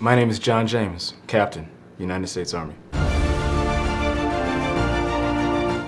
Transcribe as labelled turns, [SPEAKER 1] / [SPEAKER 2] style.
[SPEAKER 1] My name is John James, Captain, United States Army.